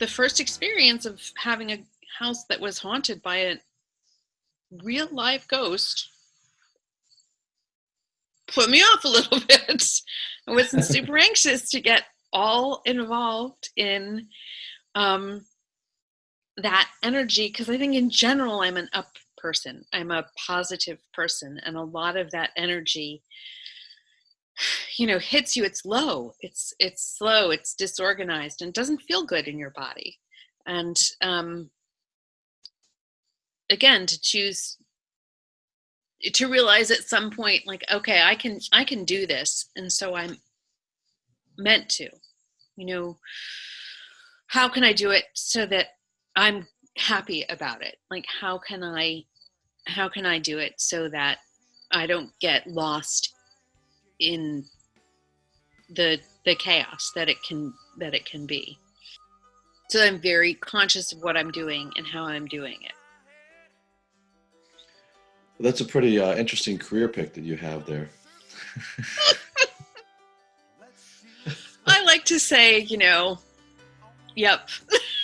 the first experience of having a house that was haunted by a real live ghost put me off a little bit. I wasn't super anxious to get all involved in um, that energy because I think in general I'm an up person. I'm a positive person, and a lot of that energy, you know, hits you. It's low. It's it's slow. It's disorganized, and doesn't feel good in your body. And um, again, to choose to realize at some point like okay i can i can do this and so i'm meant to you know how can i do it so that i'm happy about it like how can i how can i do it so that i don't get lost in the the chaos that it can that it can be. So i'm very conscious of what i'm doing and how i'm doing it. Well, that's a pretty uh, interesting career pick that you have there. I like to say you know yep